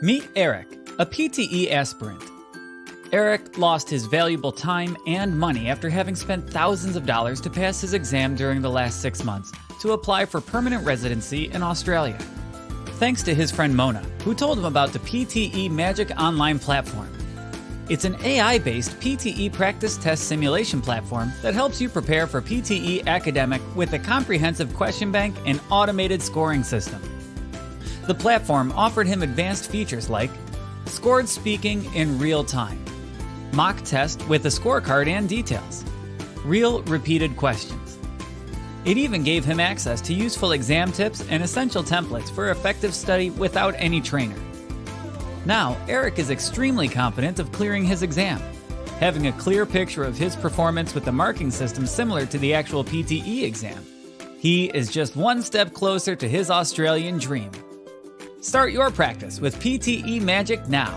Meet Eric, a PTE aspirant. Eric lost his valuable time and money after having spent thousands of dollars to pass his exam during the last six months to apply for permanent residency in Australia. Thanks to his friend Mona, who told him about the PTE Magic Online platform. It's an AI based PTE practice test simulation platform that helps you prepare for PTE academic with a comprehensive question bank and automated scoring system. The platform offered him advanced features like scored speaking in real time, mock test with a scorecard and details, real repeated questions. It even gave him access to useful exam tips and essential templates for effective study without any trainer. Now, Eric is extremely confident of clearing his exam, having a clear picture of his performance with the marking system similar to the actual PTE exam. He is just one step closer to his Australian dream. Start your practice with PTE Magic now.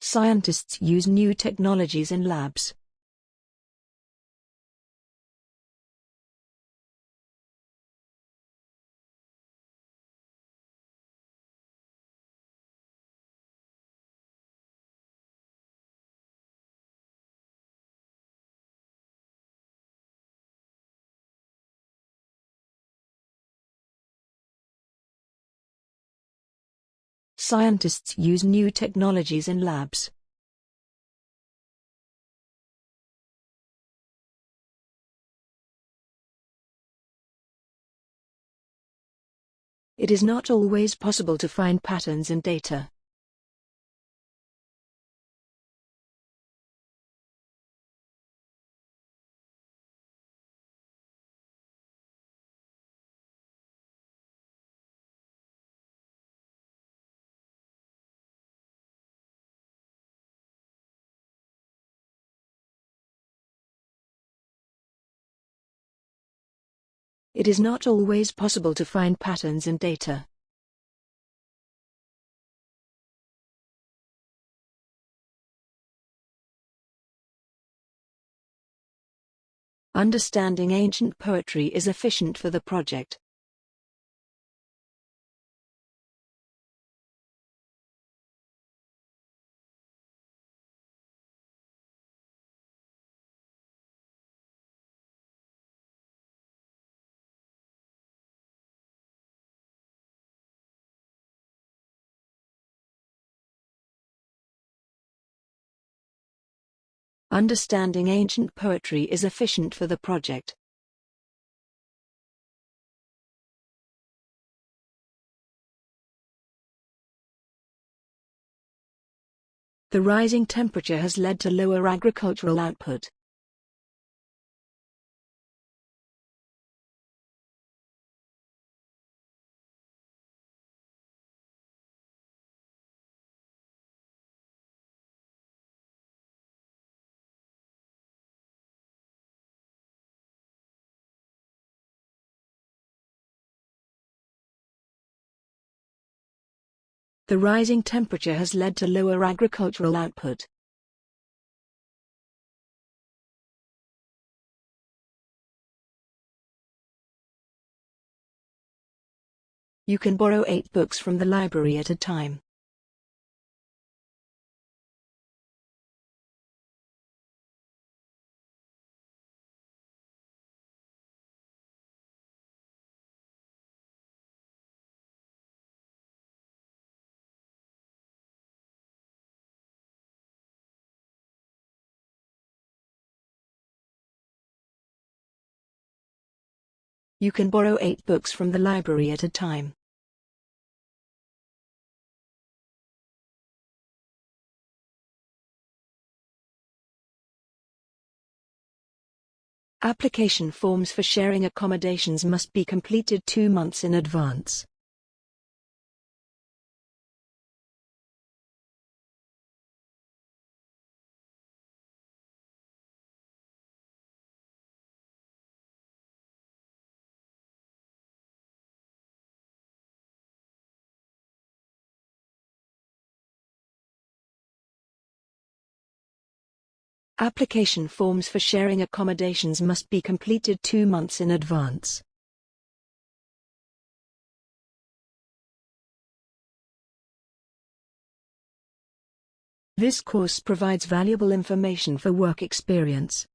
Scientists use new technologies in labs. Scientists use new technologies in labs. It is not always possible to find patterns in data. It is not always possible to find patterns in data. Understanding ancient poetry is efficient for the project. Understanding ancient poetry is efficient for the project. The rising temperature has led to lower agricultural output. The rising temperature has led to lower agricultural output. You can borrow eight books from the library at a time. You can borrow eight books from the library at a time. Application forms for sharing accommodations must be completed two months in advance. Application forms for sharing accommodations must be completed two months in advance. This course provides valuable information for work experience.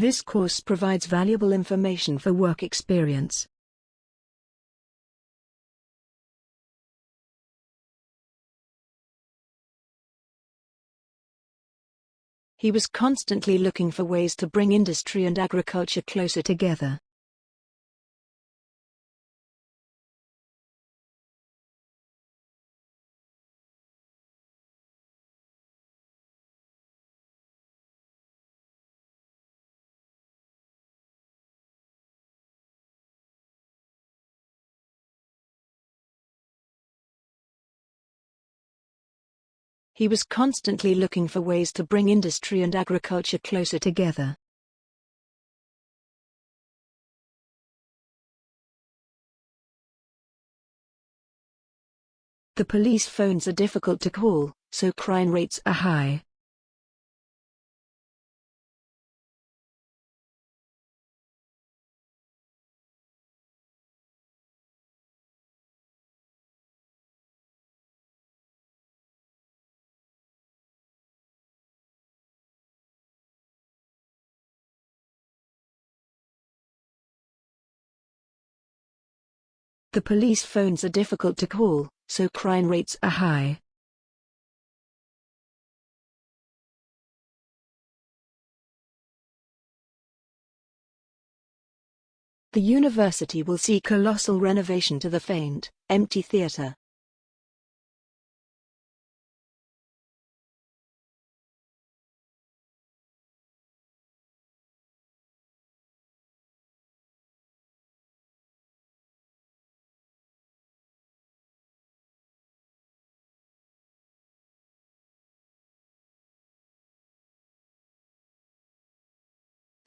This course provides valuable information for work experience. He was constantly looking for ways to bring industry and agriculture closer together. He was constantly looking for ways to bring industry and agriculture closer together. The police phones are difficult to call, so crime rates are high. The police phones are difficult to call, so crime rates are high. The university will see colossal renovation to the faint, empty theatre.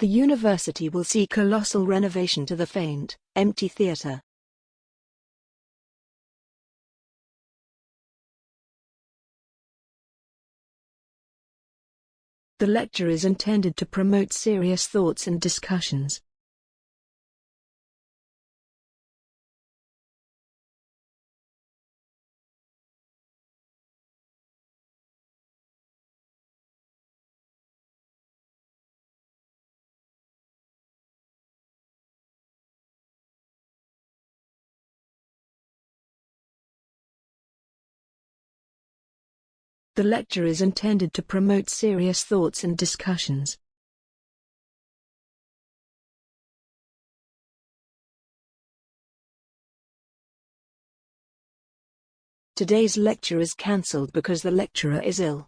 The university will see colossal renovation to the faint, empty theatre. The lecture is intended to promote serious thoughts and discussions. The lecture is intended to promote serious thoughts and discussions. Today's lecture is cancelled because the lecturer is ill.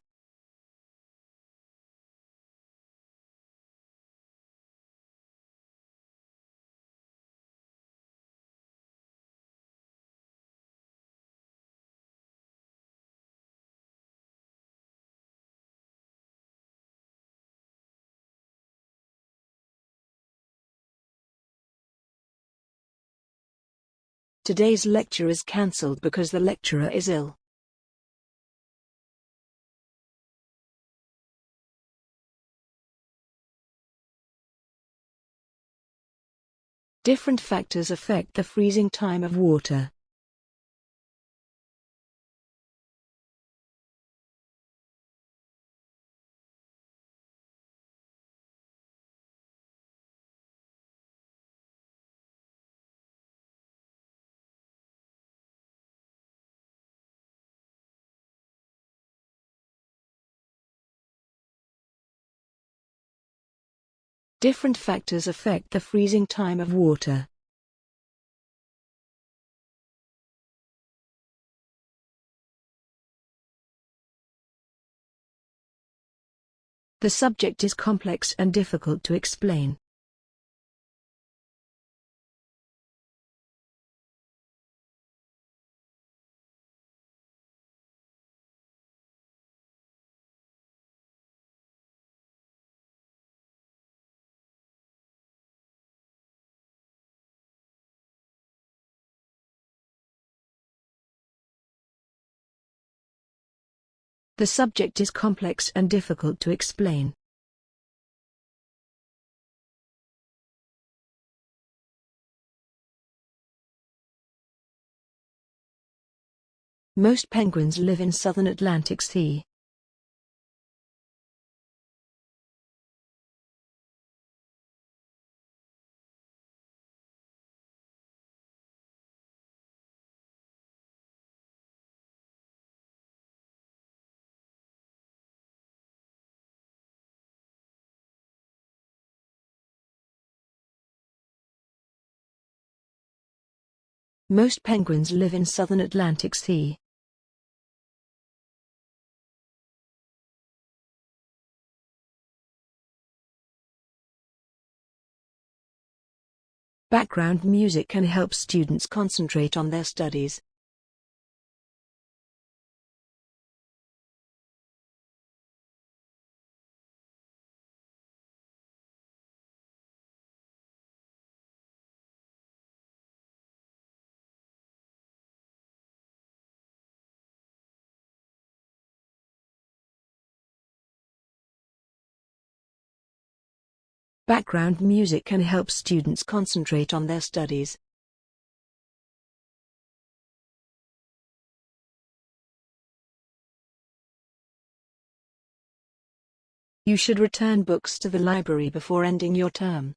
Today's lecture is cancelled because the lecturer is ill. Different factors affect the freezing time of water. Different factors affect the freezing time of water. The subject is complex and difficult to explain. The subject is complex and difficult to explain. Most penguins live in southern Atlantic Sea. Most penguins live in southern Atlantic Sea. Background music can help students concentrate on their studies. Background music can help students concentrate on their studies. You should return books to the library before ending your term.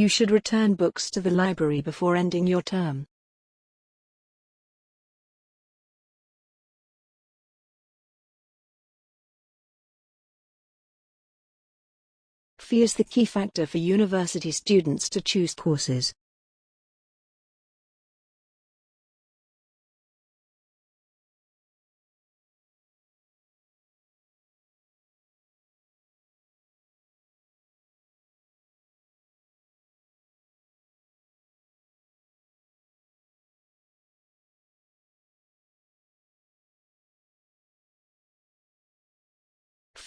You should return books to the library before ending your term. Fee is the key factor for university students to choose courses.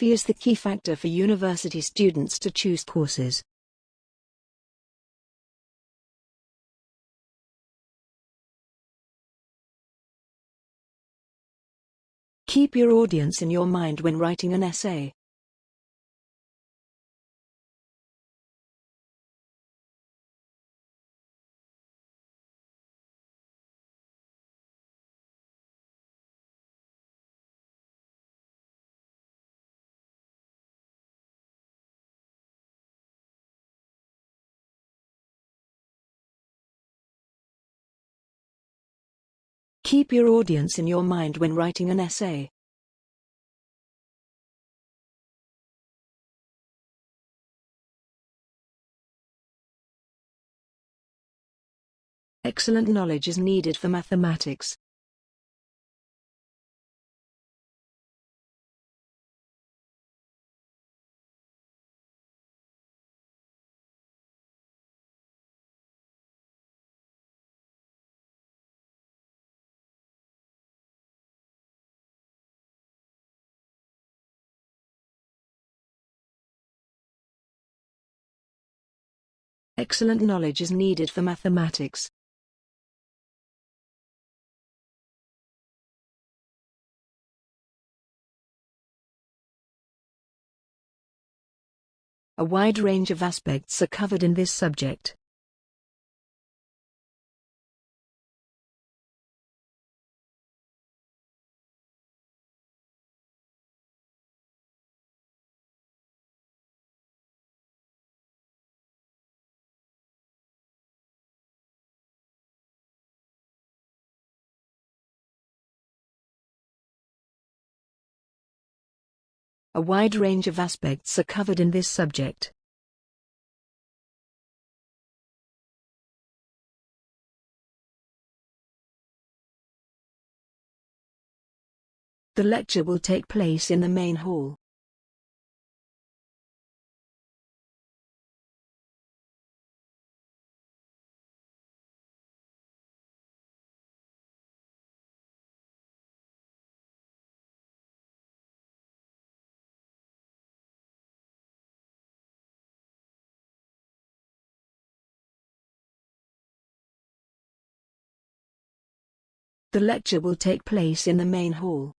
Fee is the key factor for university students to choose courses. Keep your audience in your mind when writing an essay. Keep your audience in your mind when writing an essay. Excellent knowledge is needed for mathematics. Excellent knowledge is needed for mathematics. A wide range of aspects are covered in this subject. A wide range of aspects are covered in this subject. The lecture will take place in the main hall. The lecture will take place in the main hall.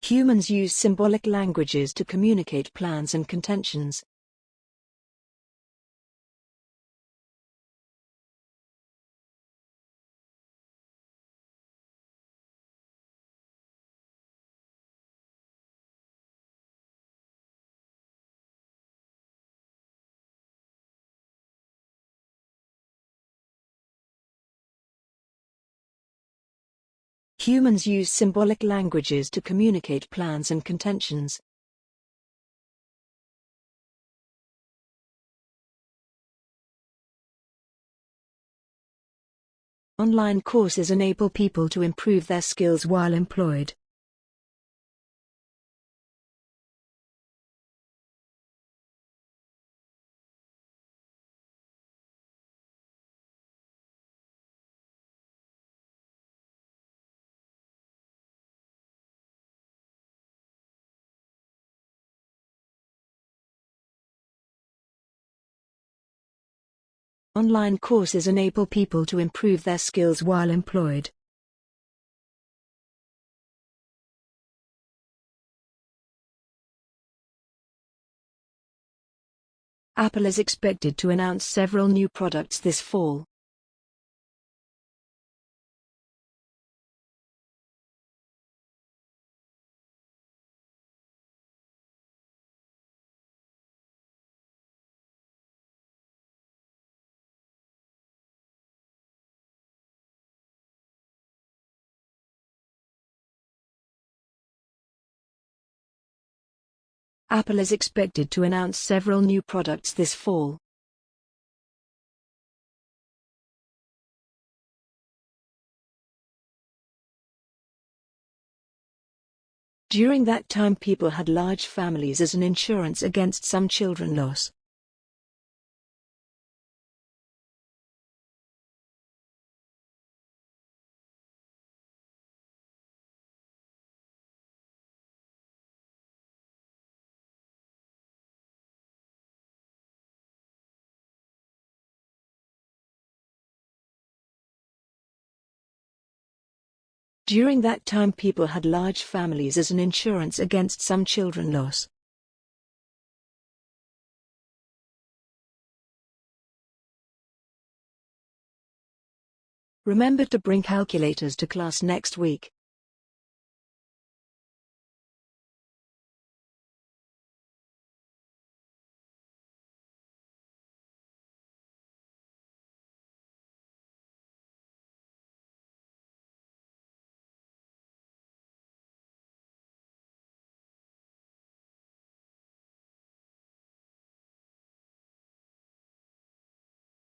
Humans use symbolic languages to communicate plans and contentions. Humans use symbolic languages to communicate plans and contentions. Online courses enable people to improve their skills while employed. Online courses enable people to improve their skills while employed. Apple is expected to announce several new products this fall. Apple is expected to announce several new products this fall. During that time people had large families as an insurance against some children loss. During that time people had large families as an insurance against some children loss. Remember to bring calculators to class next week.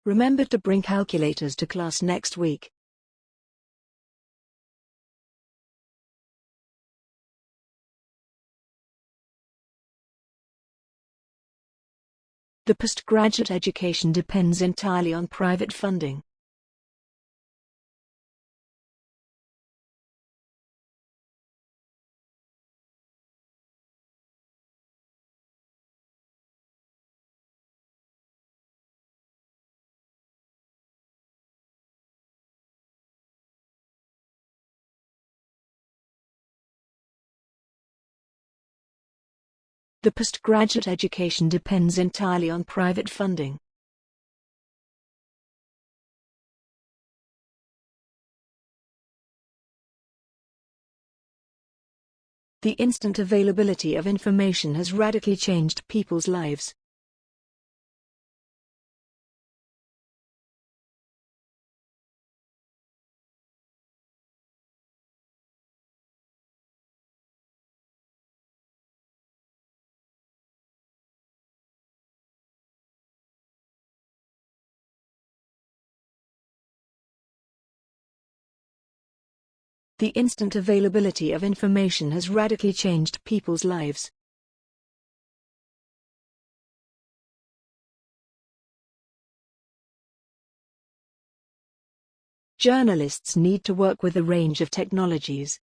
Remember to bring calculators to class next week. The postgraduate education depends entirely on private funding. The postgraduate education depends entirely on private funding. The instant availability of information has radically changed people's lives. The instant availability of information has radically changed people's lives. Journalists need to work with a range of technologies.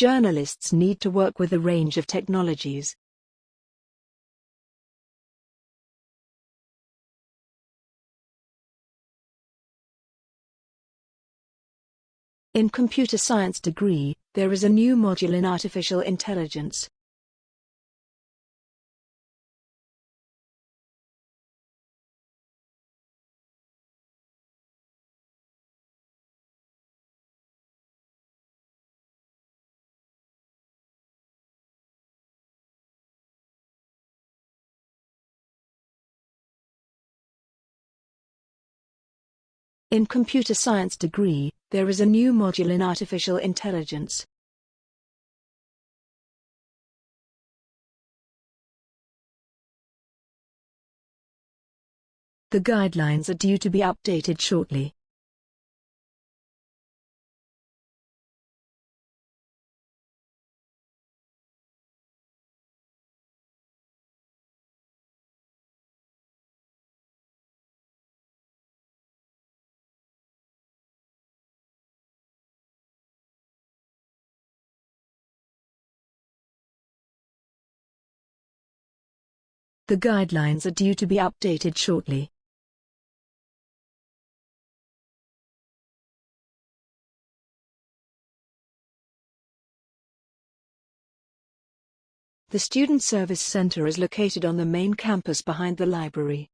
Journalists need to work with a range of technologies. In computer science degree, there is a new module in artificial intelligence. In computer science degree, there is a new module in artificial intelligence. The guidelines are due to be updated shortly. The guidelines are due to be updated shortly. The Student Service Center is located on the main campus behind the library.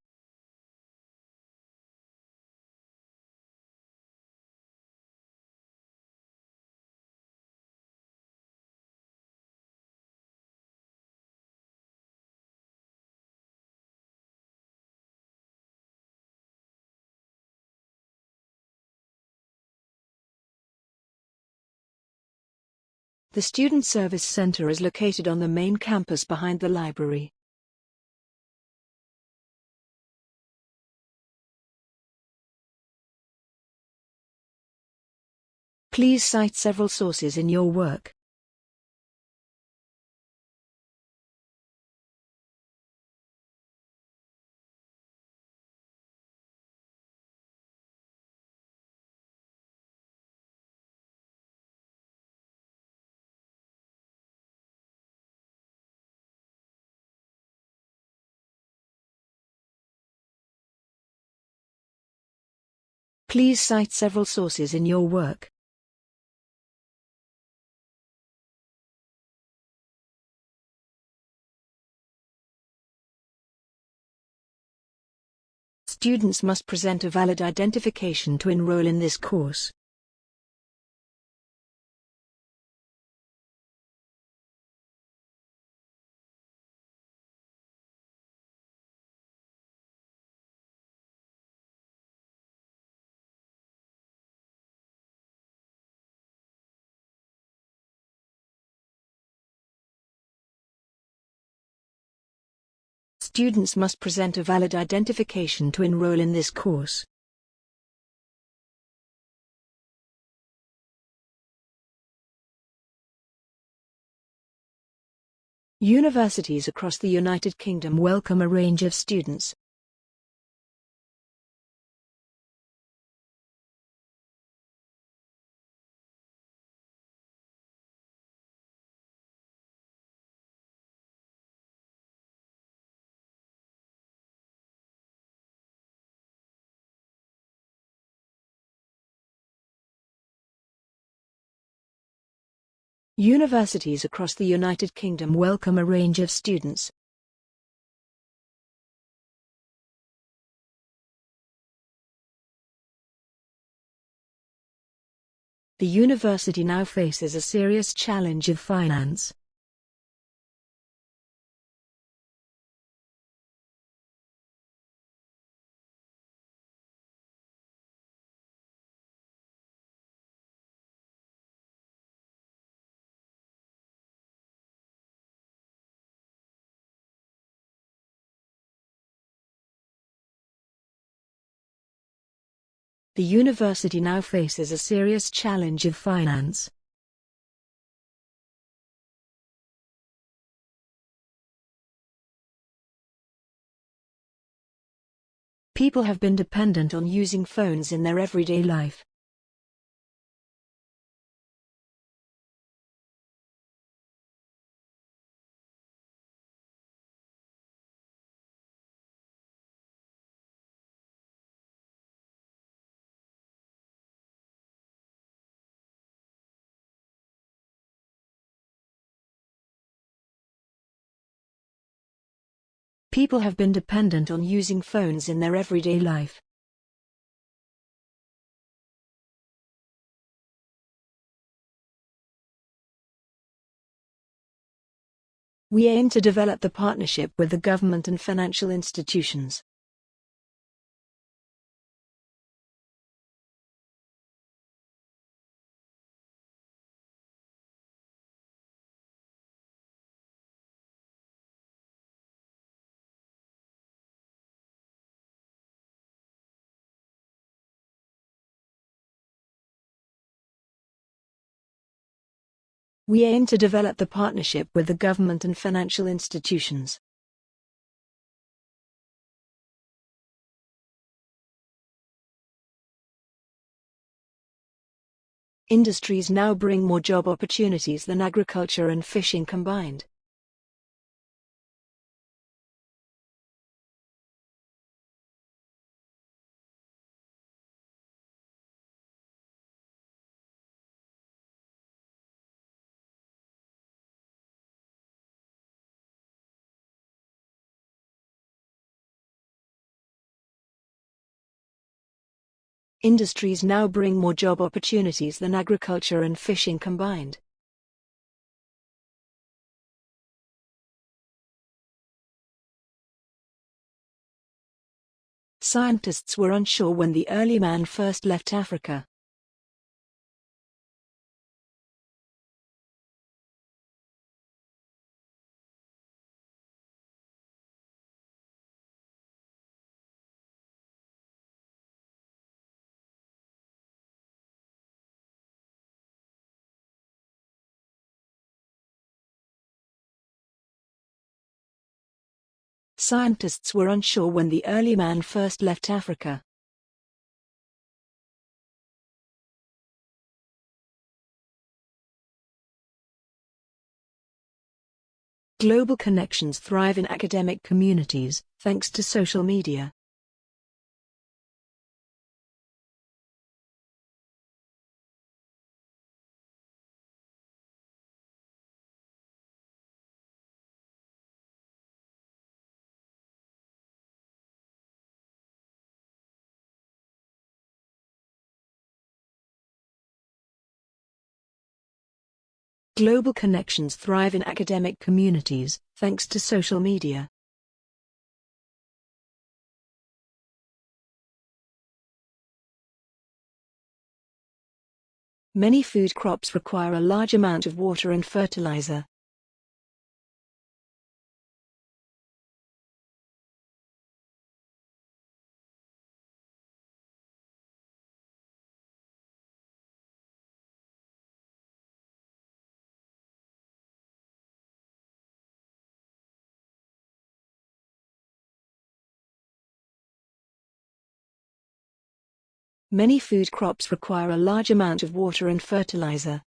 The Student Service Center is located on the main campus behind the library. Please cite several sources in your work. Please cite several sources in your work. Students must present a valid identification to enroll in this course. Students must present a valid identification to enroll in this course. Universities across the United Kingdom welcome a range of students, Universities across the United Kingdom welcome a range of students. The university now faces a serious challenge of finance. The university now faces a serious challenge of finance. People have been dependent on using phones in their everyday life. People have been dependent on using phones in their everyday life. We aim to develop the partnership with the government and financial institutions. We aim to develop the partnership with the government and financial institutions. Industries now bring more job opportunities than agriculture and fishing combined. Industries now bring more job opportunities than agriculture and fishing combined. Scientists were unsure when the early man first left Africa. Scientists were unsure when the early man first left Africa. Global connections thrive in academic communities, thanks to social media. Global connections thrive in academic communities, thanks to social media. Many food crops require a large amount of water and fertilizer. Many food crops require a large amount of water and fertilizer.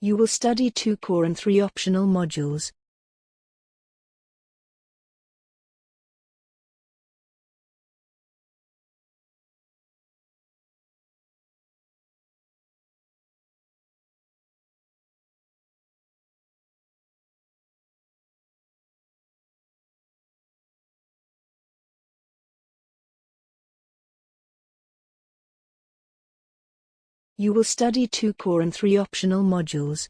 You will study two core and three optional modules. You will study two core and three optional modules.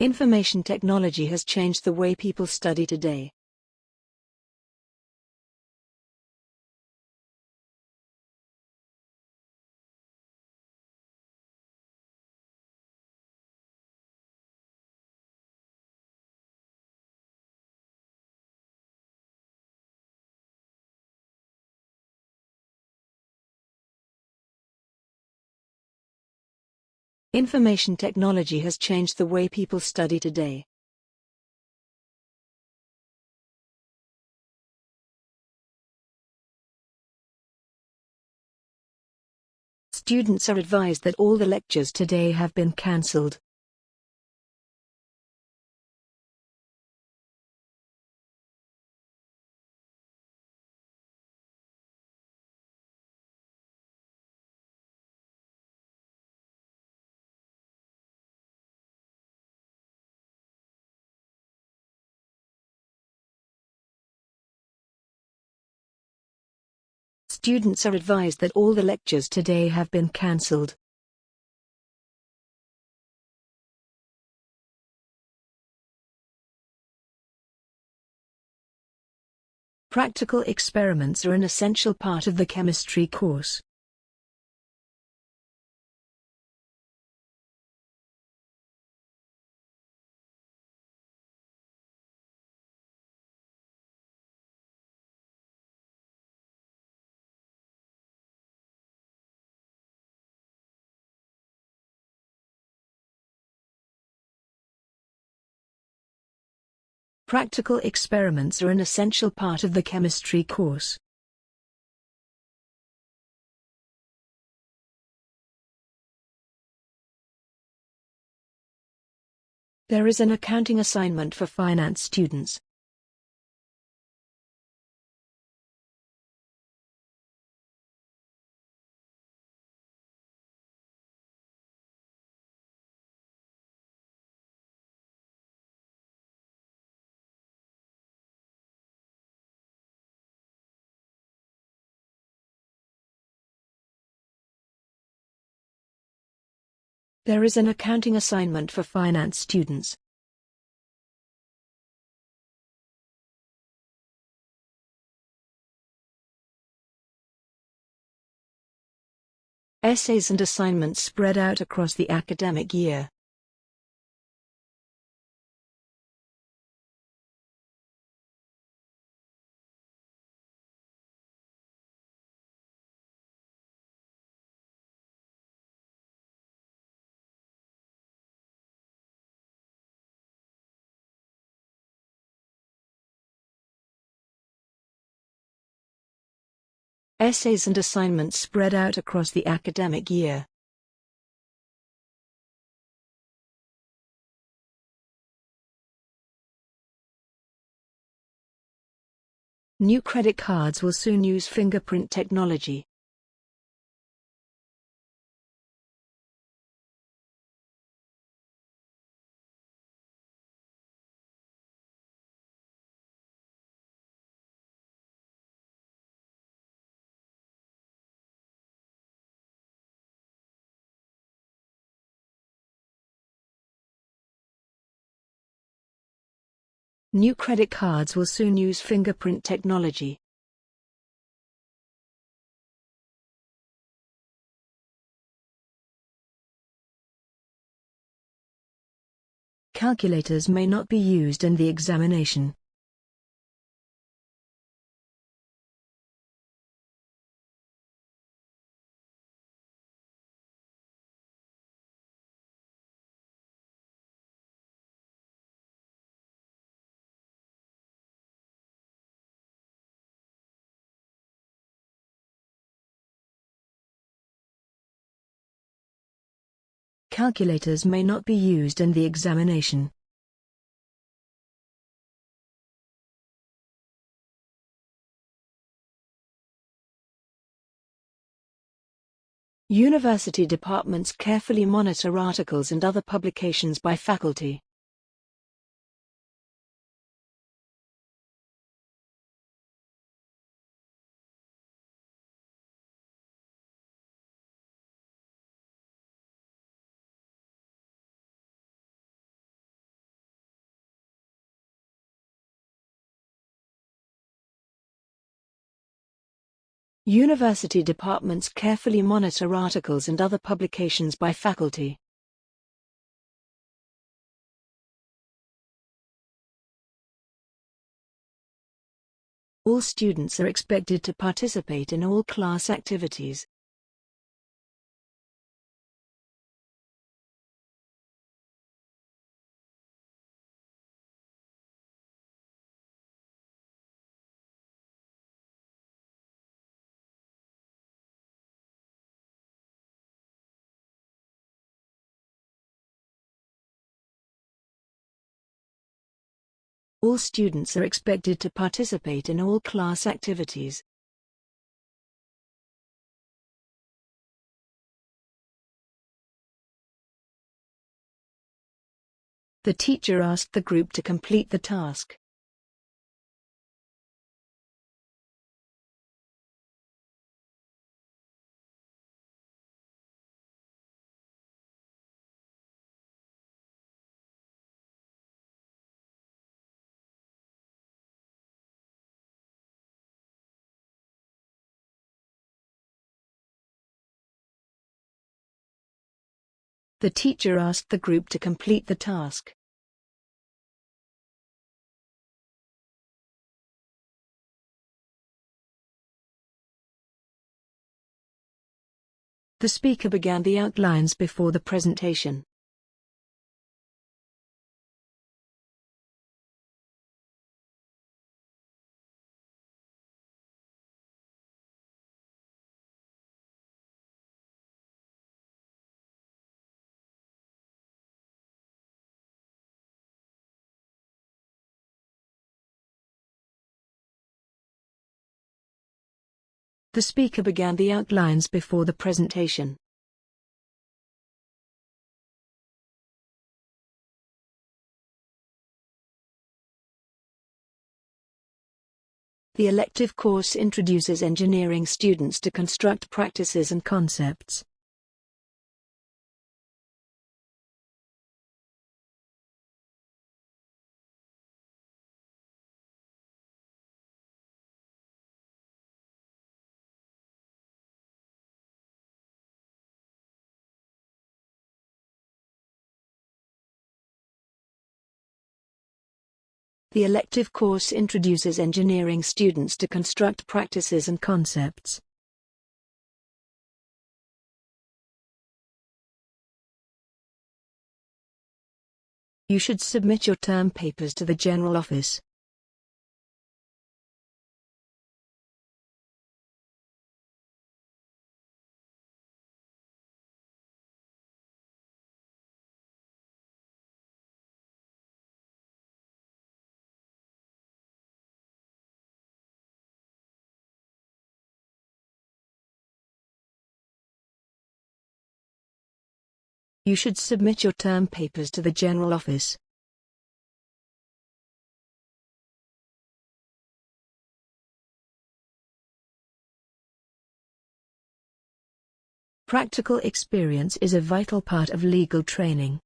Information technology has changed the way people study today. Information technology has changed the way people study today. Students are advised that all the lectures today have been cancelled. Students are advised that all the lectures today have been cancelled. Practical experiments are an essential part of the chemistry course. Practical experiments are an essential part of the chemistry course. There is an accounting assignment for finance students. There is an accounting assignment for finance students. Essays and assignments spread out across the academic year. Essays and assignments spread out across the academic year. New credit cards will soon use fingerprint technology. New credit cards will soon use fingerprint technology. Calculators may not be used in the examination. Calculators may not be used in the examination. University departments carefully monitor articles and other publications by faculty. University departments carefully monitor articles and other publications by faculty. All students are expected to participate in all class activities. All students are expected to participate in all class activities. The teacher asked the group to complete the task. The teacher asked the group to complete the task. The speaker began the outlines before the presentation. The speaker began the outlines before the presentation. The elective course introduces engineering students to construct practices and concepts. The elective course introduces engineering students to construct practices and concepts. You should submit your term papers to the General Office. You should submit your term papers to the General Office. Practical experience is a vital part of legal training.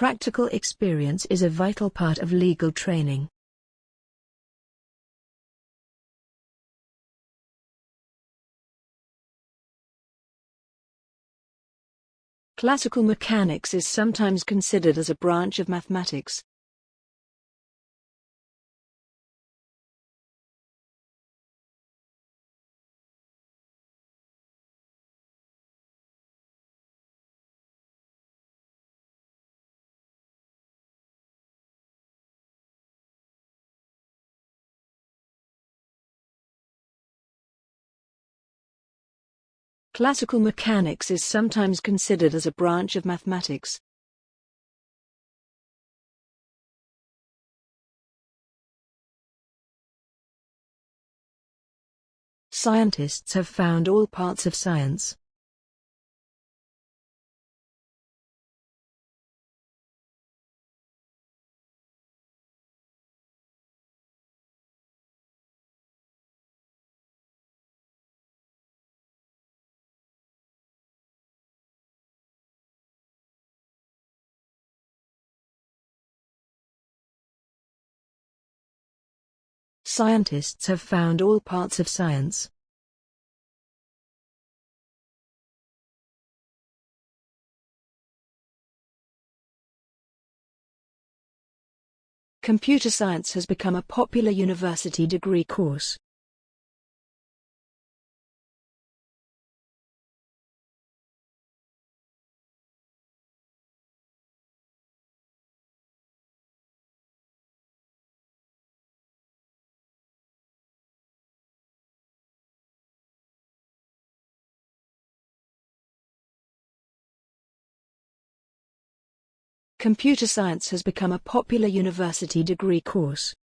Practical experience is a vital part of legal training. Classical mechanics is sometimes considered as a branch of mathematics. Classical mechanics is sometimes considered as a branch of mathematics. Scientists have found all parts of science. Scientists have found all parts of science. Computer science has become a popular university degree course. Computer science has become a popular university degree course.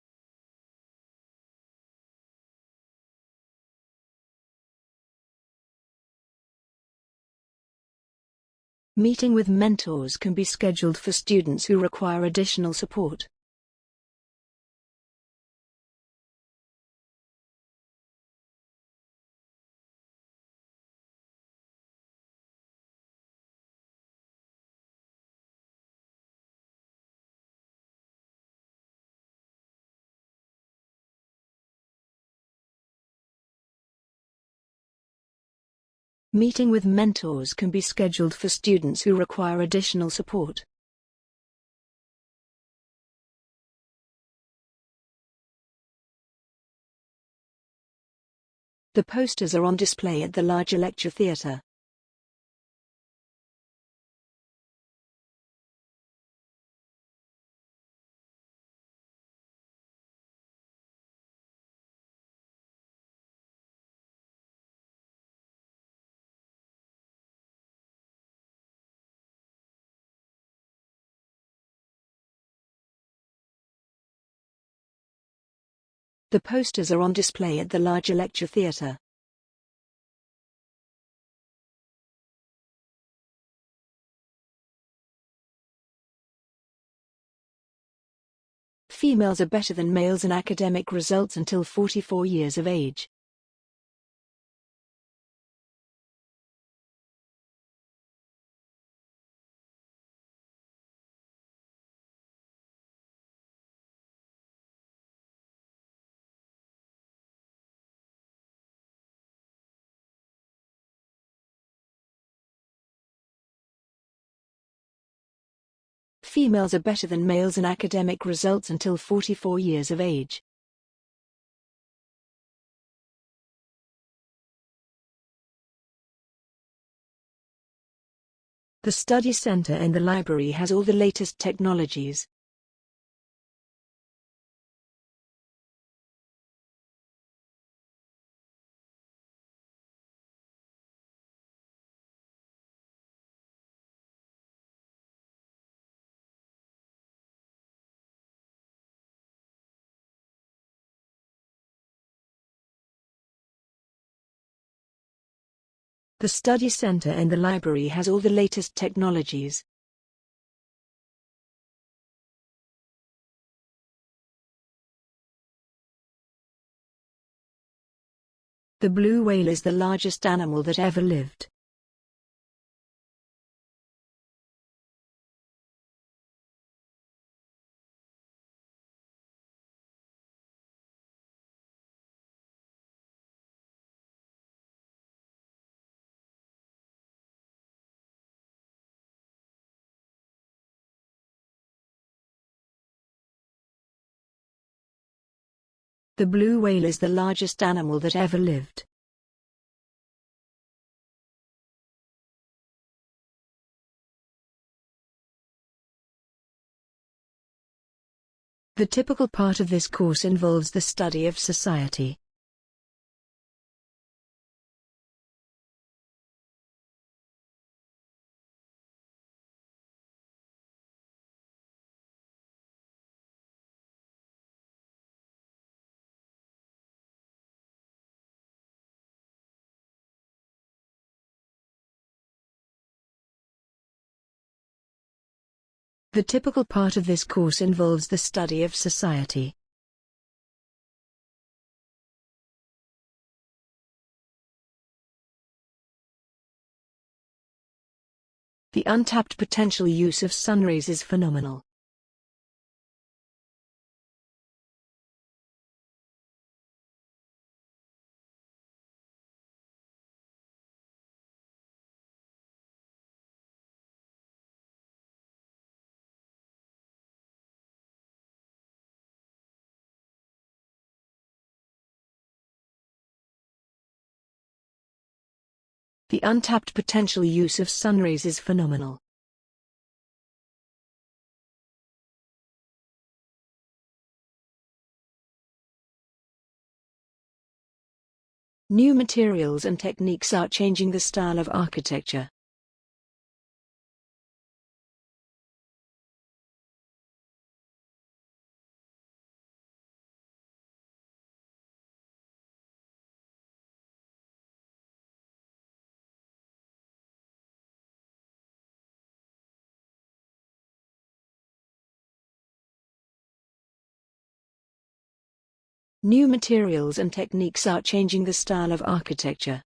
Meeting with mentors can be scheduled for students who require additional support. Meeting with mentors can be scheduled for students who require additional support. The posters are on display at the larger lecture theatre. The posters are on display at the larger lecture theatre. Females are better than males in academic results until 44 years of age. Females are better than males in academic results until 44 years of age. The study center and the library has all the latest technologies. The study center and the library has all the latest technologies. The blue whale is the largest animal that ever lived. The blue whale is the largest animal that ever lived. The typical part of this course involves the study of society. The typical part of this course involves the study of society. The untapped potential use of sunrays is phenomenal. The untapped potential use of sunrays is phenomenal. New materials and techniques are changing the style of architecture. New materials and techniques are changing the style of architecture.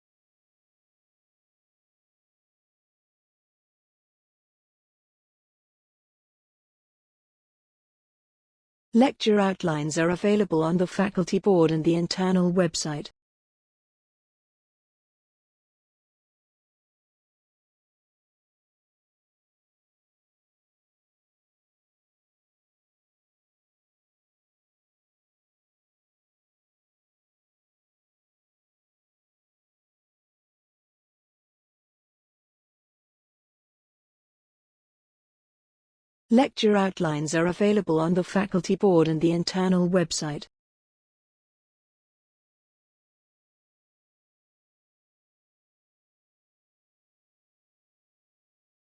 Lecture outlines are available on the faculty board and the internal website. Lecture outlines are available on the faculty board and the internal website.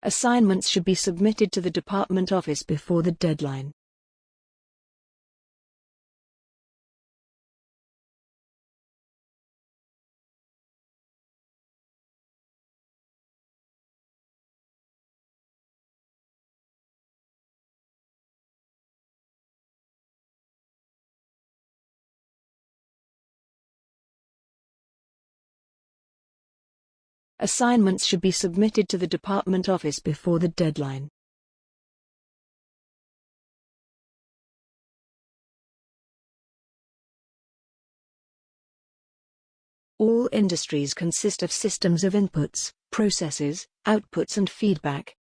Assignments should be submitted to the department office before the deadline. Assignments should be submitted to the department office before the deadline. All industries consist of systems of inputs, processes, outputs and feedback.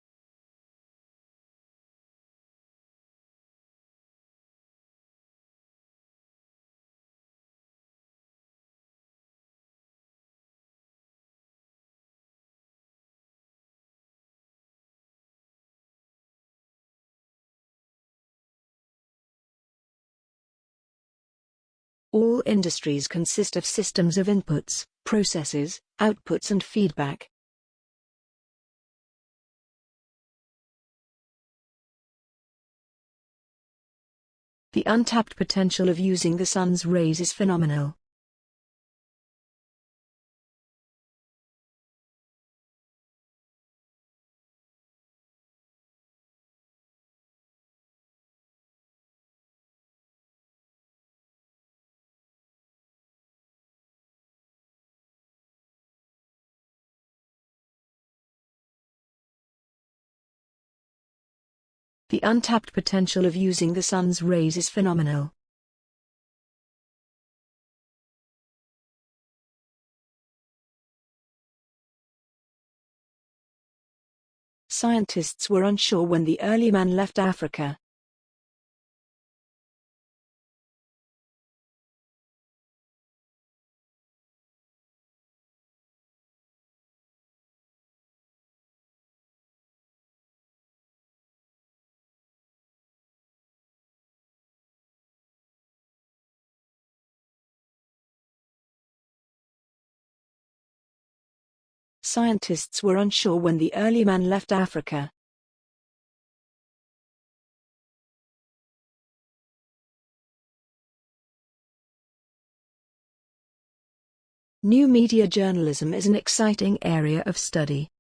Industries consist of systems of inputs, processes, outputs and feedback. The untapped potential of using the sun's rays is phenomenal. The untapped potential of using the sun's rays is phenomenal. Scientists were unsure when the early man left Africa. Scientists were unsure when the early man left Africa. New media journalism is an exciting area of study.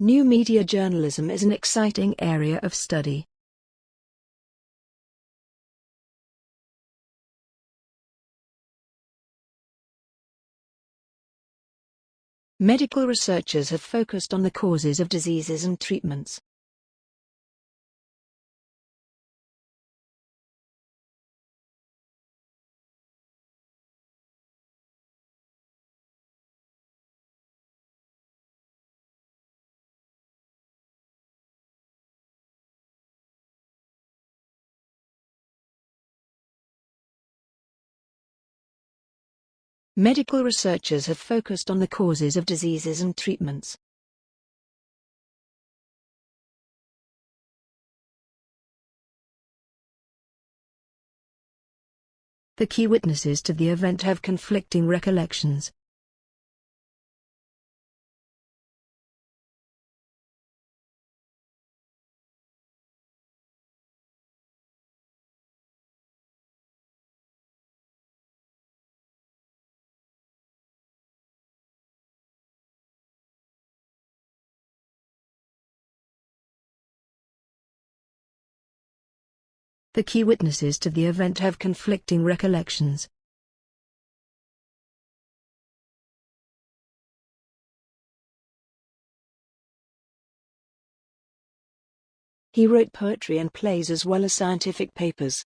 New media journalism is an exciting area of study. Medical researchers have focused on the causes of diseases and treatments. Medical researchers have focused on the causes of diseases and treatments. The key witnesses to the event have conflicting recollections. The key witnesses to the event have conflicting recollections. He wrote poetry and plays as well as scientific papers.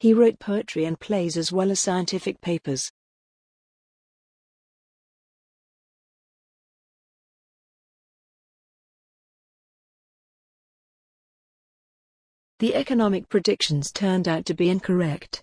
He wrote poetry and plays as well as scientific papers. The economic predictions turned out to be incorrect.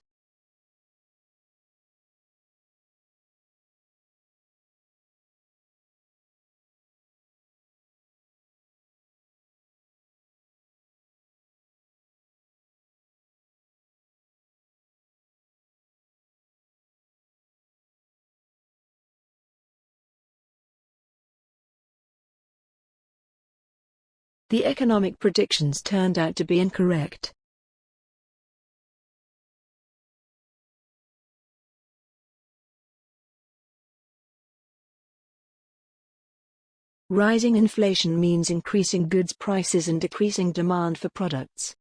The economic predictions turned out to be incorrect. Rising inflation means increasing goods prices and decreasing demand for products.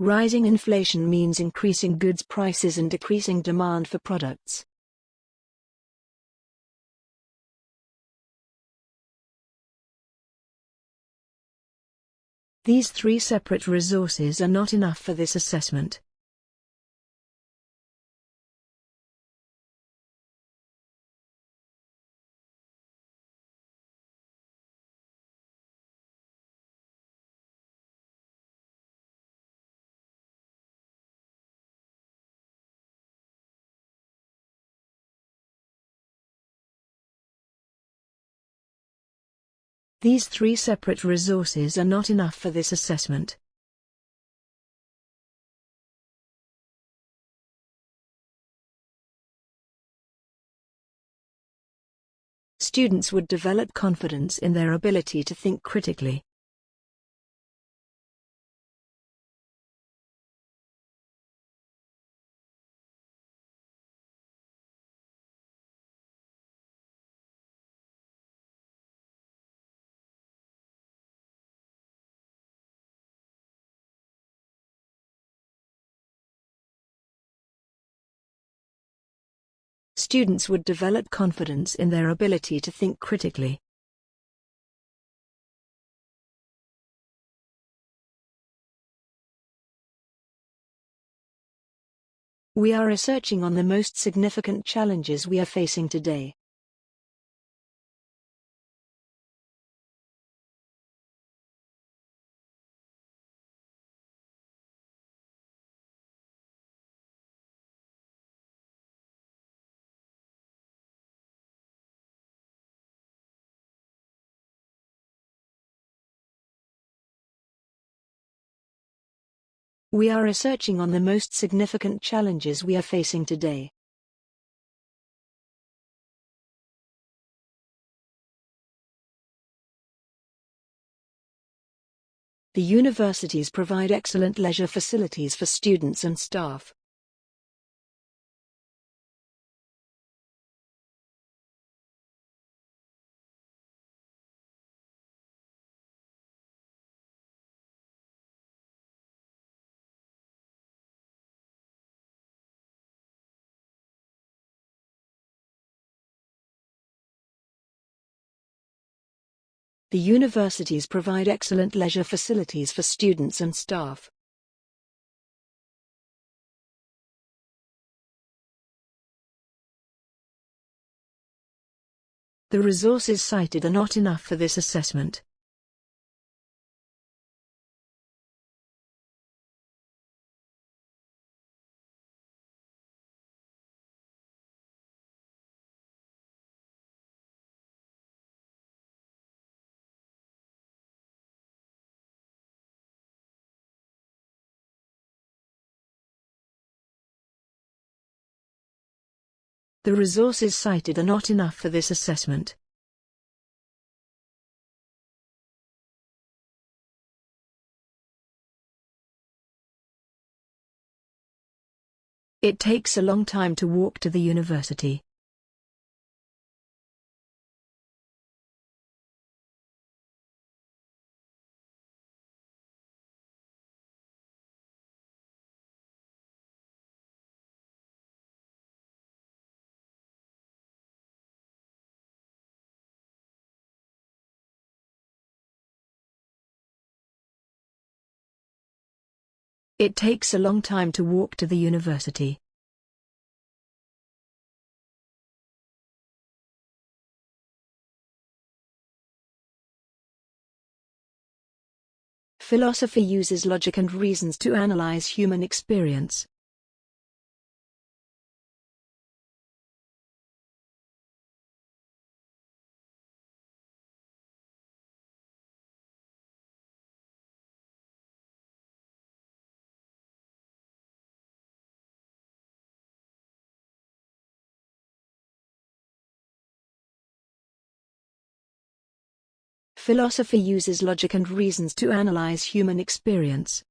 Rising inflation means increasing goods prices and decreasing demand for products. These three separate resources are not enough for this assessment. These three separate resources are not enough for this assessment. Students would develop confidence in their ability to think critically. Students would develop confidence in their ability to think critically. We are researching on the most significant challenges we are facing today. We are researching on the most significant challenges we are facing today. The universities provide excellent leisure facilities for students and staff. The universities provide excellent leisure facilities for students and staff. The resources cited are not enough for this assessment. The resources cited are not enough for this assessment. It takes a long time to walk to the university. It takes a long time to walk to the university. Philosophy uses logic and reasons to analyze human experience. Philosophy uses logic and reasons to analyze human experience.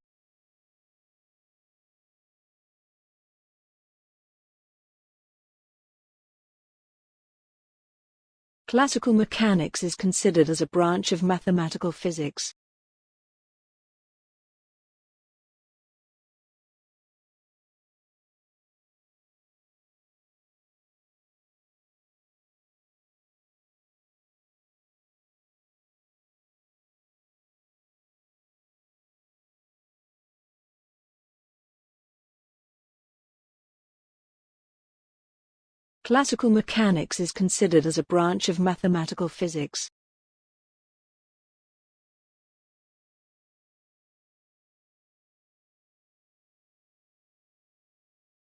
Classical mechanics is considered as a branch of mathematical physics. Classical mechanics is considered as a branch of mathematical physics.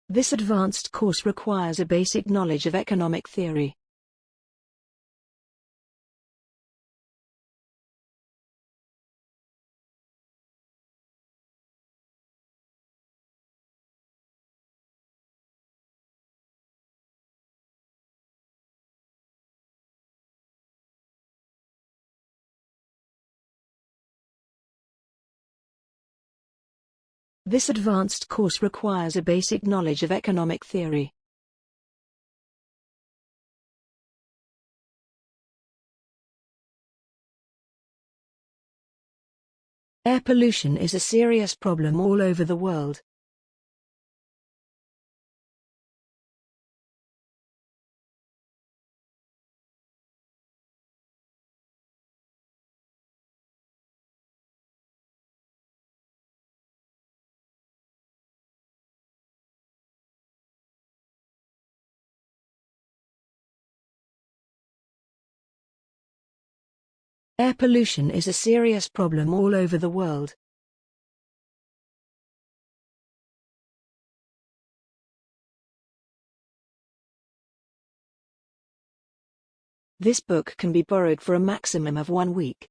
This advanced course requires a basic knowledge of economic theory. This advanced course requires a basic knowledge of economic theory. Air pollution is a serious problem all over the world. Air pollution is a serious problem all over the world. This book can be borrowed for a maximum of one week.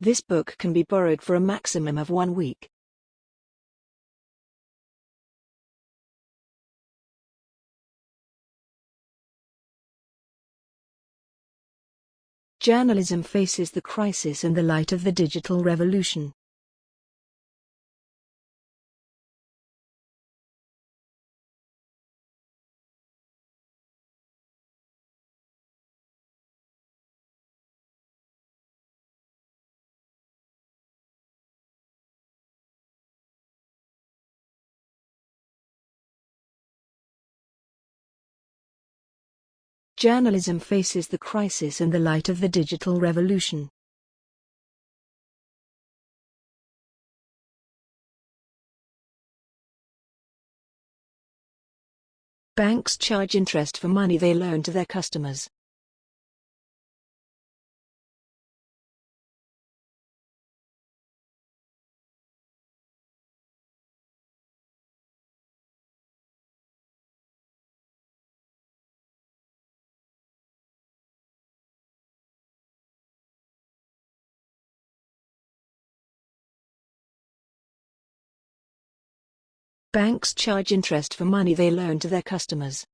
This book can be borrowed for a maximum of one week. Journalism faces the crisis in the light of the digital revolution. Journalism faces the crisis in the light of the digital revolution. Banks charge interest for money they loan to their customers. Banks charge interest for money they loan to their customers.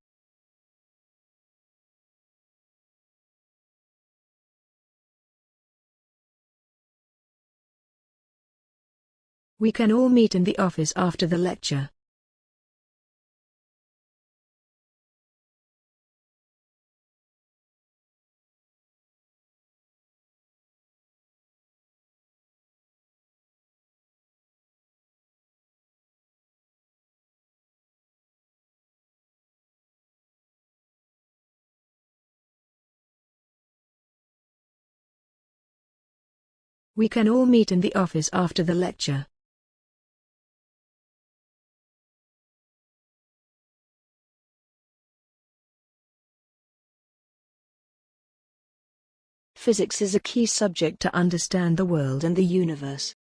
We can all meet in the office after the lecture. We can all meet in the office after the lecture. Physics is a key subject to understand the world and the universe.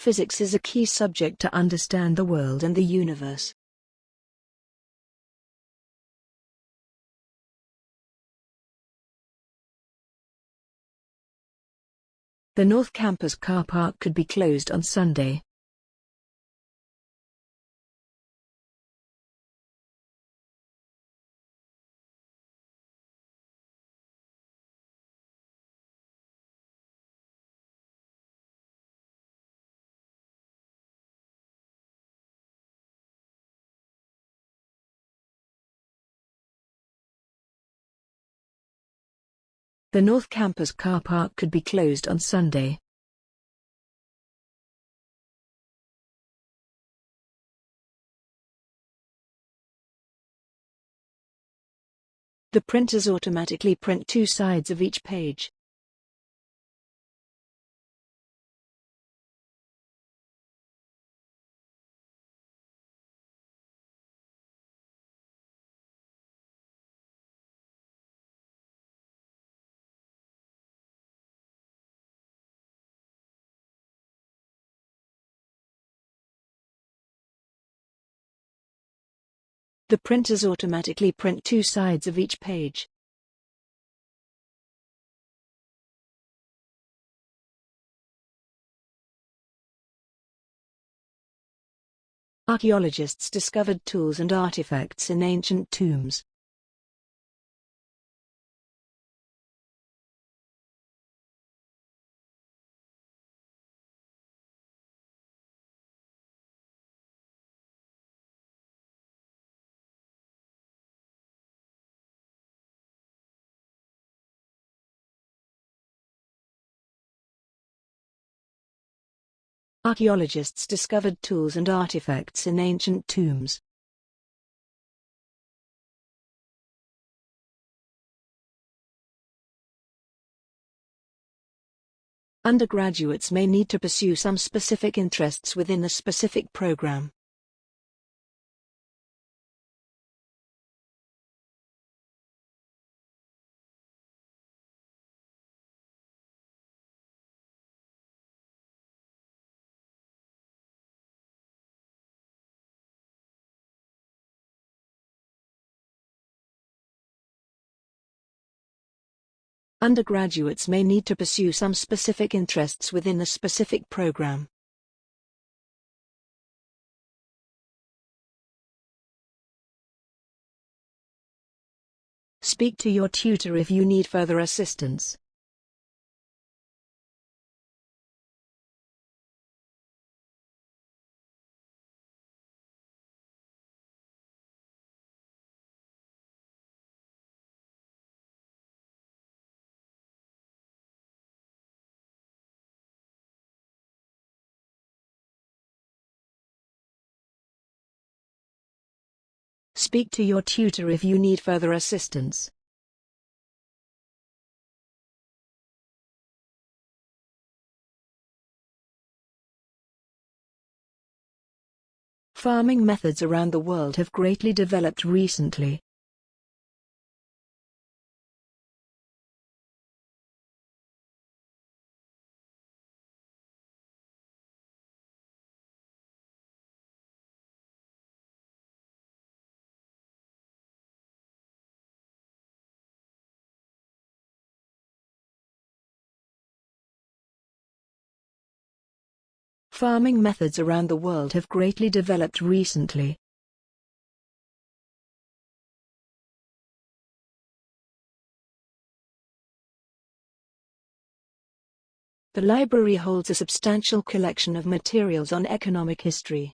Physics is a key subject to understand the world and the universe. The North Campus car park could be closed on Sunday. The North Campus car park could be closed on Sunday. The printers automatically print two sides of each page. The printers automatically print two sides of each page. Archaeologists discovered tools and artifacts in ancient tombs. Archaeologists discovered tools and artifacts in ancient tombs. Undergraduates may need to pursue some specific interests within a specific program. Undergraduates may need to pursue some specific interests within the specific program. Speak to your tutor if you need further assistance. Speak to your tutor if you need further assistance. Farming methods around the world have greatly developed recently. Farming methods around the world have greatly developed recently. The library holds a substantial collection of materials on economic history.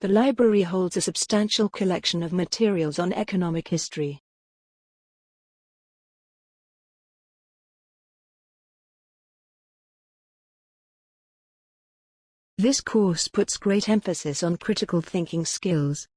The library holds a substantial collection of materials on economic history. This course puts great emphasis on critical thinking skills.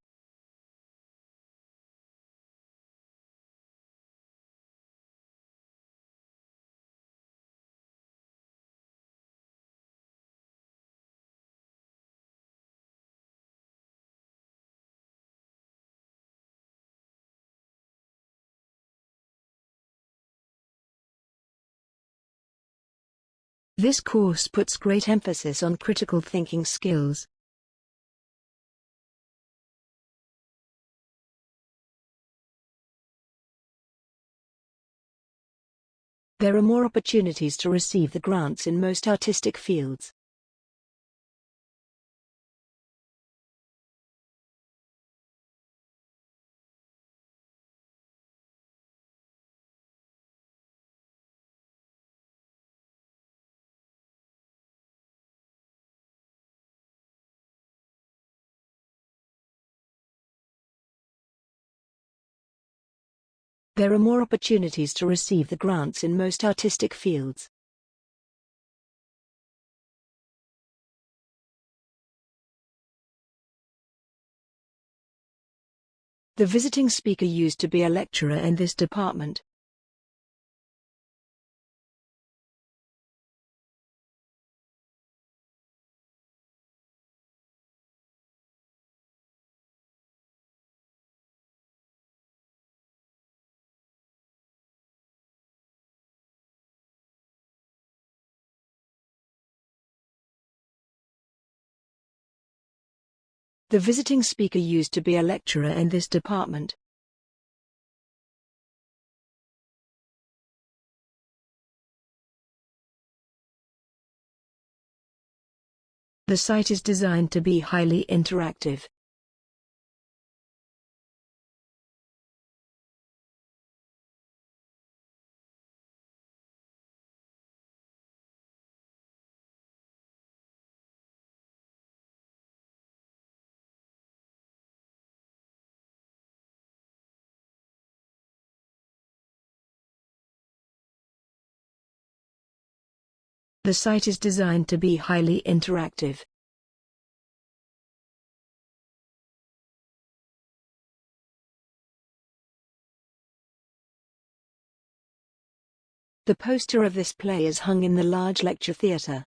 This course puts great emphasis on critical thinking skills. There are more opportunities to receive the grants in most artistic fields. There are more opportunities to receive the grants in most artistic fields. The visiting speaker used to be a lecturer in this department. The visiting speaker used to be a lecturer in this department. The site is designed to be highly interactive. The site is designed to be highly interactive. The poster of this play is hung in the large lecture theatre.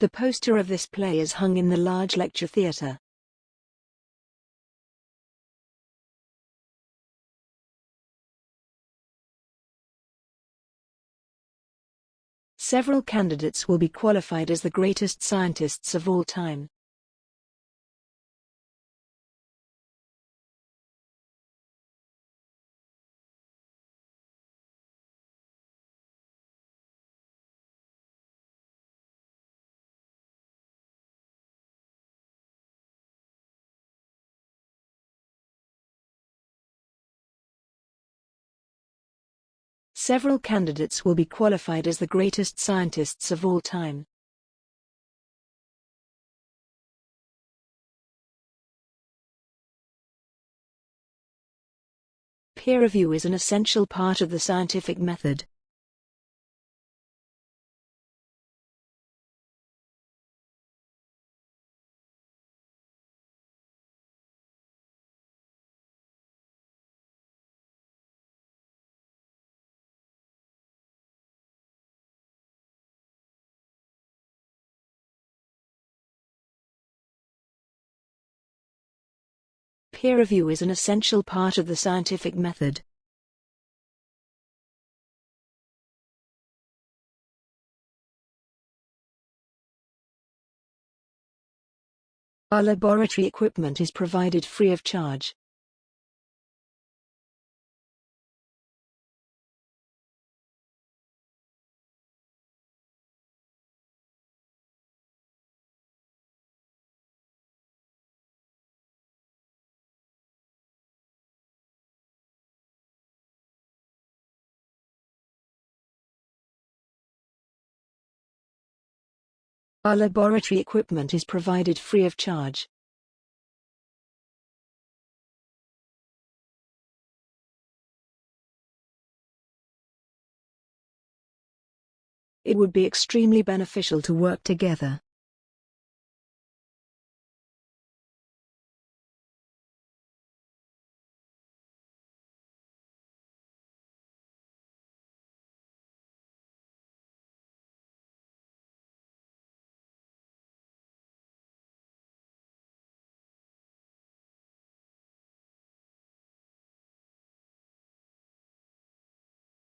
The poster of this play is hung in the large lecture theatre. Several candidates will be qualified as the greatest scientists of all time. Several candidates will be qualified as the greatest scientists of all time. Peer review is an essential part of the scientific method. Peer review is an essential part of the scientific method. Our laboratory equipment is provided free of charge. Our laboratory equipment is provided free of charge. It would be extremely beneficial to work together.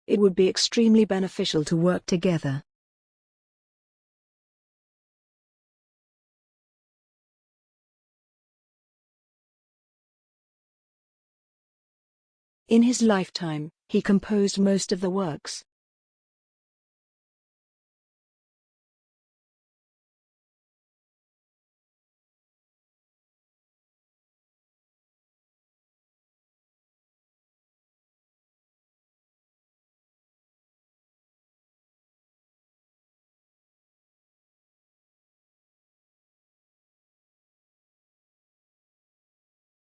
It would be extremely beneficial to work together. In his lifetime, he composed most of the works.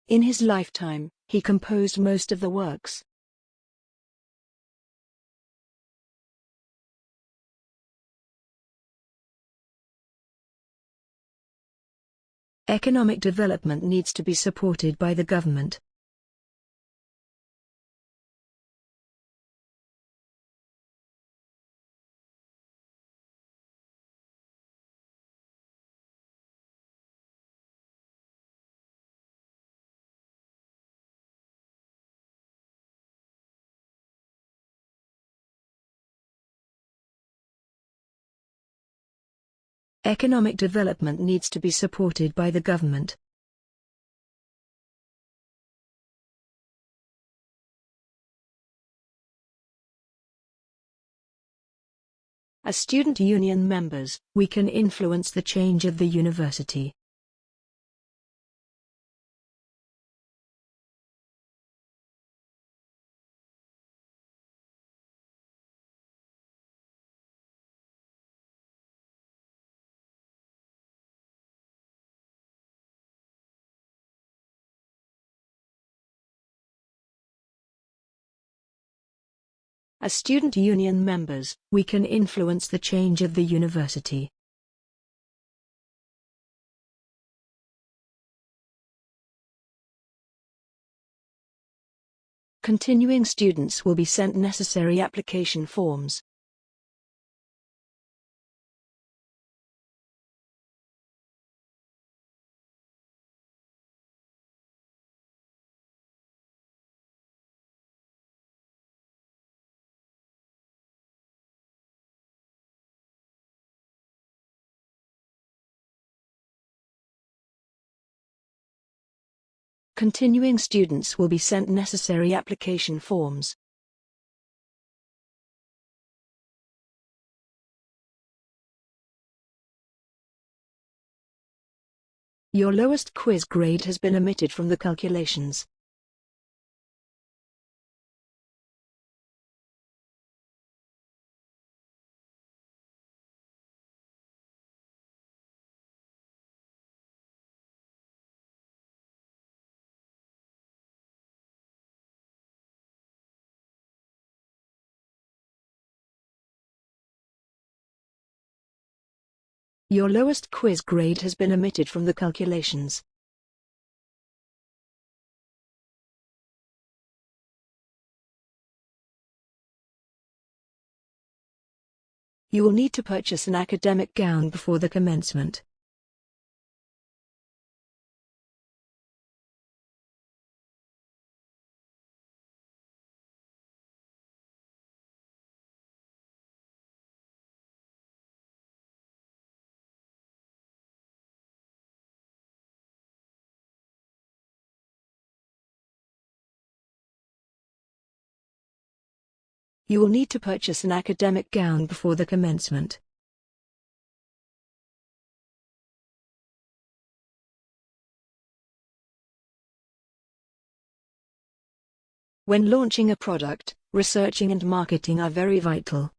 In his lifetime, he composed most of the works. Economic development needs to be supported by the government. Economic development needs to be supported by the government. As student union members, we can influence the change of the university. As student union members, we can influence the change of the university. Continuing students will be sent necessary application forms. Continuing students will be sent necessary application forms. Your lowest quiz grade has been omitted from the calculations. Your lowest quiz grade has been omitted from the calculations. You will need to purchase an academic gown before the commencement. You will need to purchase an academic gown before the commencement. When launching a product, researching and marketing are very vital.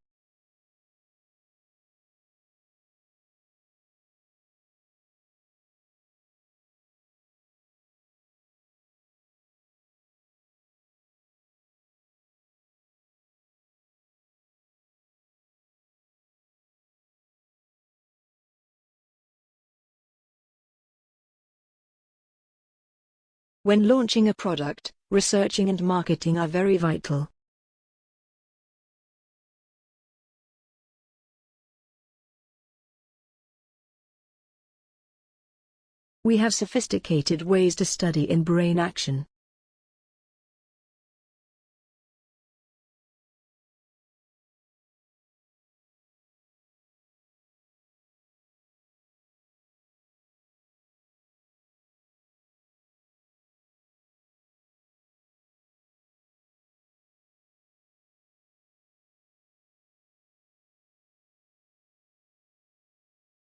When launching a product, researching and marketing are very vital. We have sophisticated ways to study in brain action.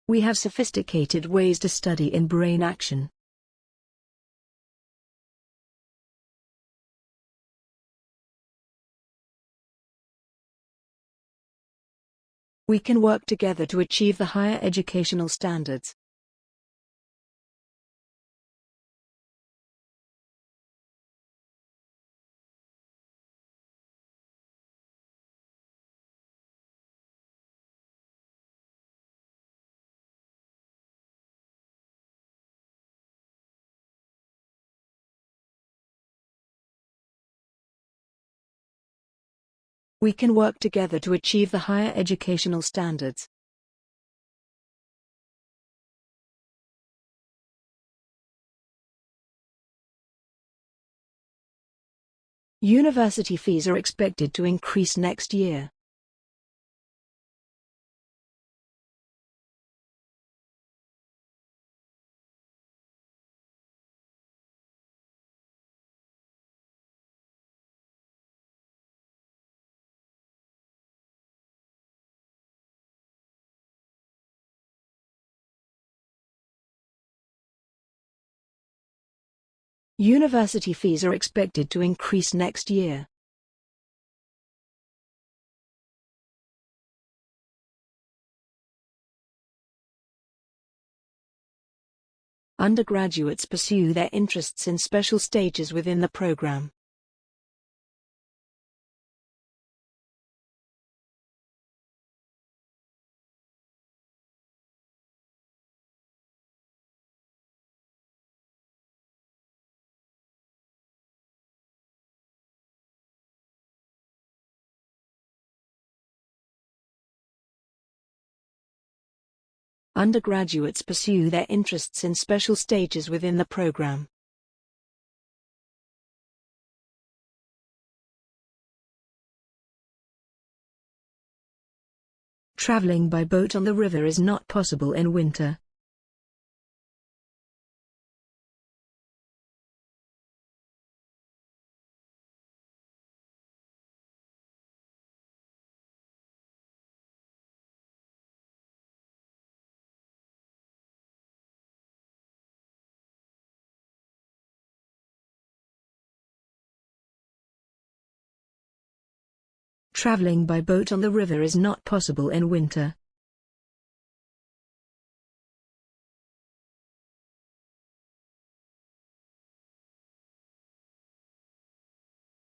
We have sophisticated ways to study in brain action. We can work together to achieve the higher educational standards. We can work together to achieve the higher educational standards. University fees are expected to increase next year. University fees are expected to increase next year. Undergraduates pursue their interests in special stages within the program. Undergraduates pursue their interests in special stages within the program. Traveling by boat on the river is not possible in winter. Traveling by boat on the river is not possible in winter.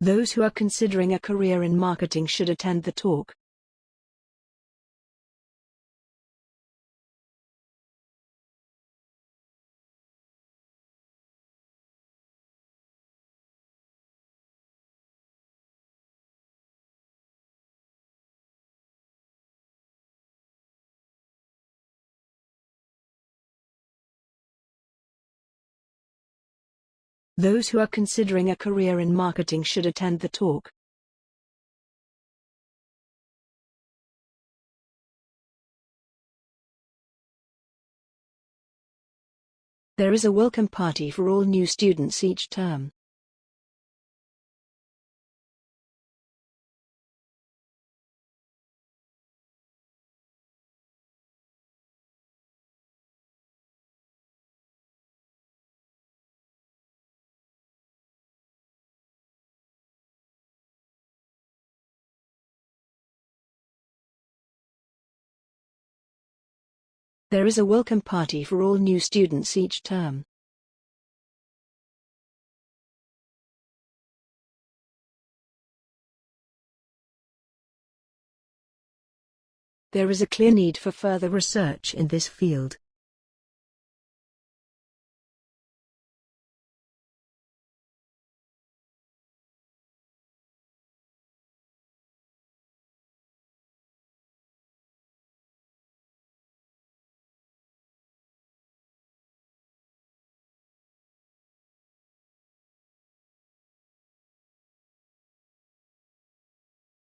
Those who are considering a career in marketing should attend the talk. Those who are considering a career in marketing should attend the talk. There is a welcome party for all new students each term. There is a welcome party for all new students each term. There is a clear need for further research in this field.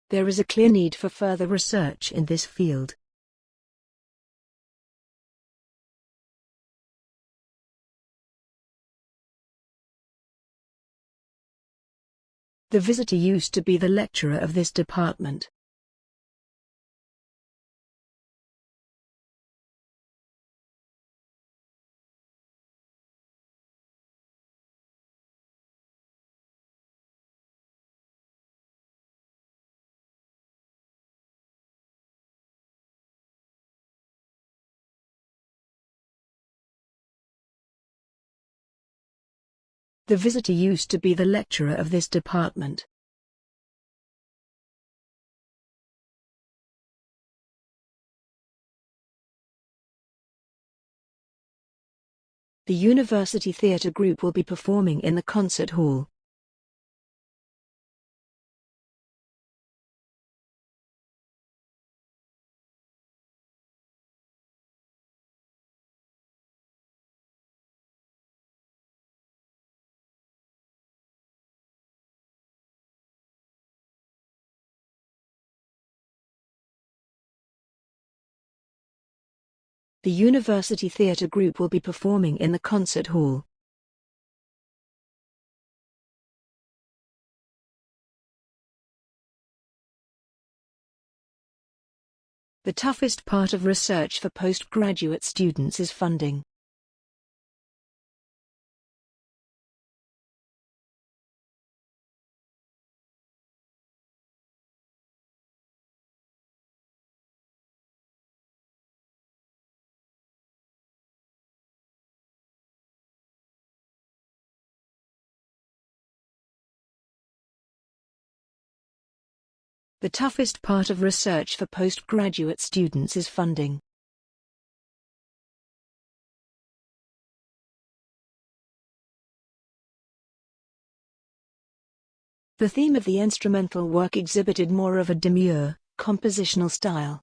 There is a clear need for further research in this field. The visitor used to be the lecturer of this department. The visitor used to be the lecturer of this department. The University Theatre Group will be performing in the concert hall. The University Theatre Group will be performing in the concert hall. The toughest part of research for postgraduate students is funding. The toughest part of research for postgraduate students is funding. The theme of the instrumental work exhibited more of a demure, compositional style.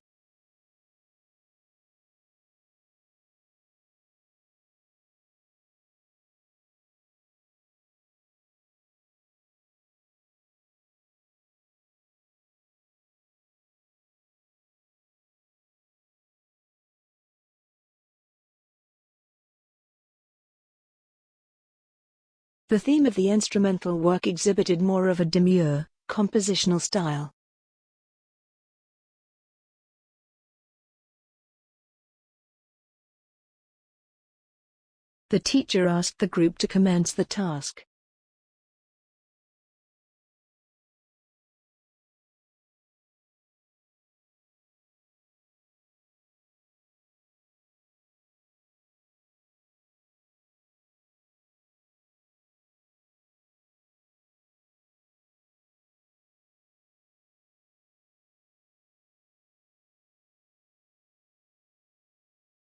The theme of the instrumental work exhibited more of a demure, compositional style. The teacher asked the group to commence the task.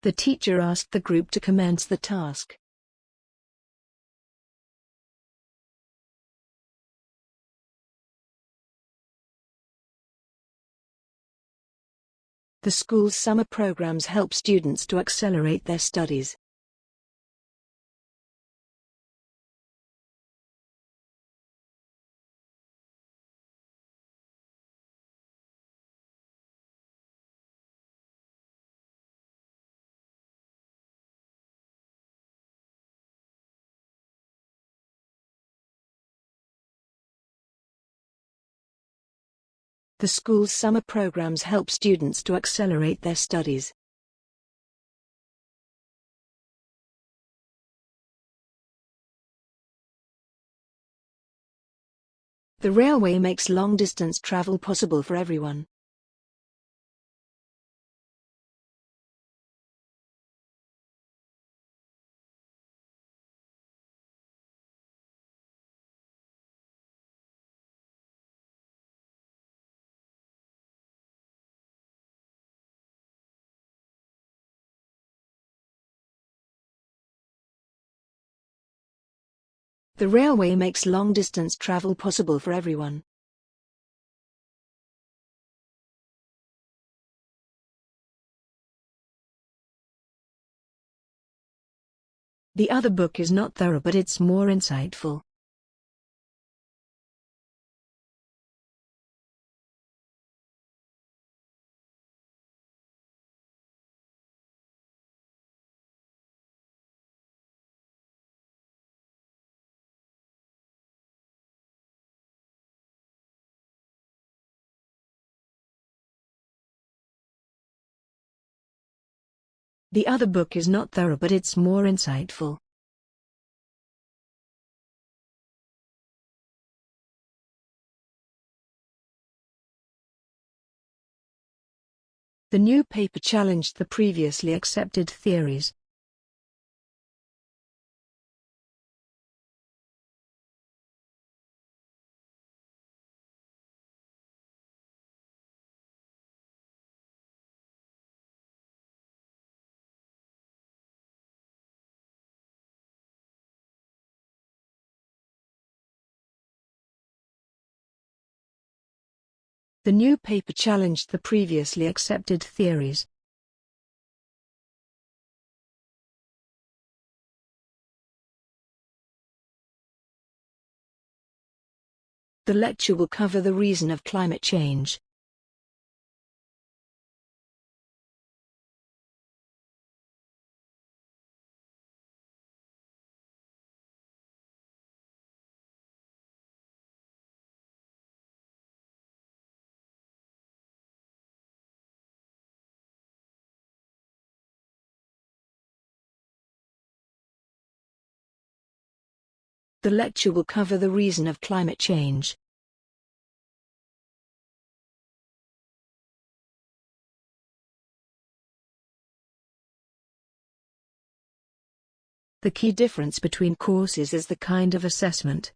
The teacher asked the group to commence the task. The school's summer programs help students to accelerate their studies. The school's summer programs help students to accelerate their studies. The railway makes long-distance travel possible for everyone. The railway makes long-distance travel possible for everyone. The other book is not thorough but it's more insightful. The other book is not thorough but it's more insightful. The new paper challenged the previously accepted theories. The new paper challenged the previously accepted theories. The lecture will cover the reason of climate change. The lecture will cover the reason of climate change. The key difference between courses is the kind of assessment.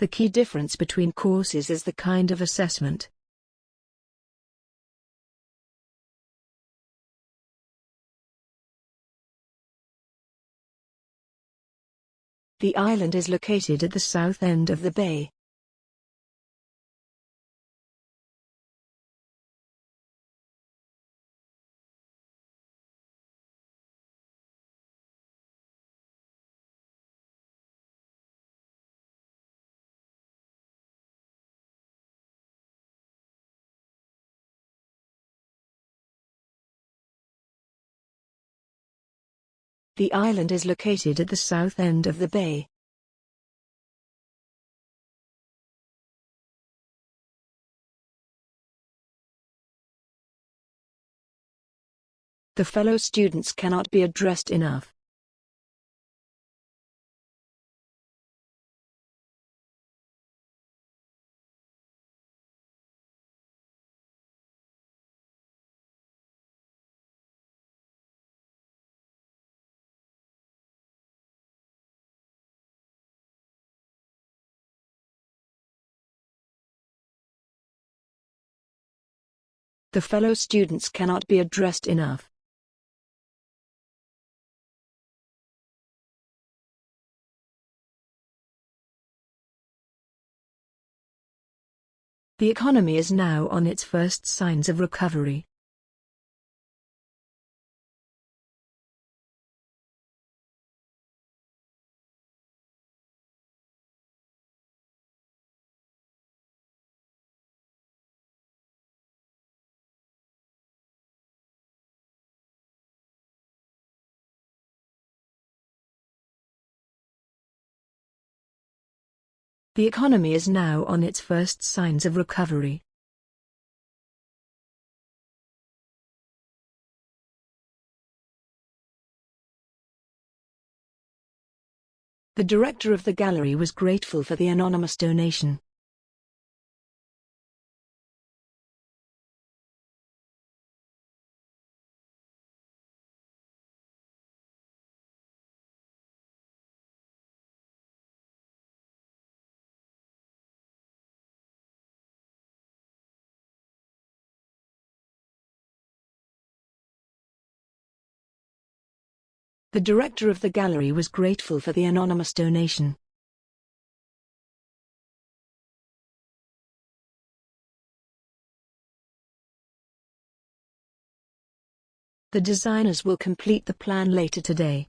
The key difference between courses is the kind of assessment. The island is located at the south end of the bay. The island is located at the south end of the bay. The fellow students cannot be addressed enough. The fellow students cannot be addressed enough. The economy is now on its first signs of recovery. The economy is now on its first signs of recovery. The director of the gallery was grateful for the anonymous donation. The director of the gallery was grateful for the anonymous donation. The designers will complete the plan later today.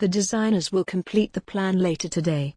The designers will complete the plan later today.